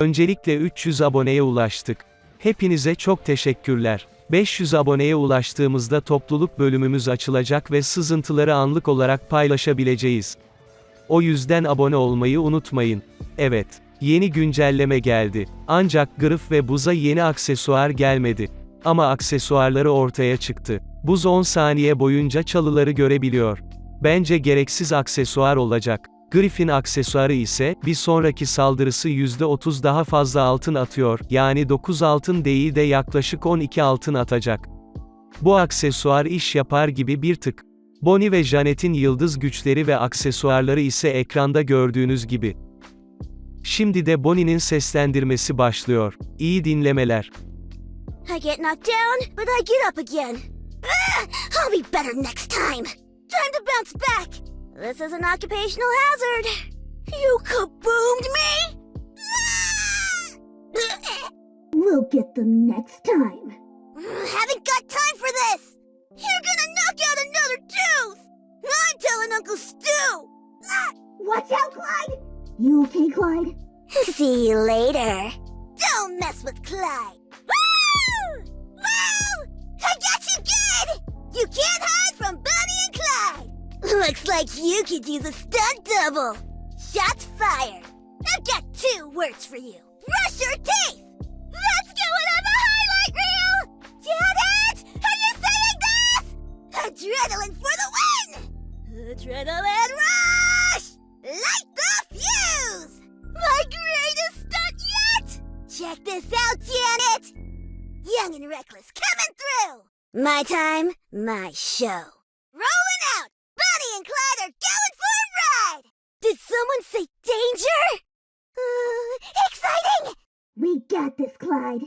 Öncelikle 300 aboneye ulaştık. Hepinize çok teşekkürler. 500 aboneye ulaştığımızda topluluk bölümümüz açılacak ve sızıntıları anlık olarak paylaşabileceğiz. O yüzden abone olmayı unutmayın. Evet, yeni güncelleme geldi. Ancak Grif ve Buz'a yeni aksesuar gelmedi. Ama aksesuarları ortaya çıktı. Buz 10 saniye boyunca çalıları görebiliyor. Bence gereksiz aksesuar olacak. Griffin aksesuarı ise, bir sonraki saldırısı %30 daha fazla altın atıyor, yani 9 altın değil de yaklaşık 12 altın atacak. Bu aksesuar iş yapar gibi bir tık. Bonnie ve Janet'in yıldız güçleri ve aksesuarları ise ekranda gördüğünüz gibi. Şimdi de Bonnie'nin seslendirmesi başlıyor. İyi dinlemeler. I get knocked down, but I get up again. Ah, I'll be better next time. Time to bounce back. This is an occupational hazard. You kaboomed me? We'll get them next time. Haven't got time for this. You're gonna knock out another tooth. I'm telling Uncle Stu. Ah, Watch out, Clyde! You okay, Clyde? See you later. Don't mess with Clyde. Looks like you could use a stunt double. Shots fired. I've got two words for you. Brush your teeth! Let's go on the highlight reel! Janet! Are you saying this? Adrenaline for the win! Adrenaline rush! Light the fuse! My greatest stunt yet! Check this out, Janet! Young and reckless coming through! My time, my show. Rolling out! Bonnie and Clyde are going for a ride! Did someone say danger? Uh, exciting! We got this, Clyde.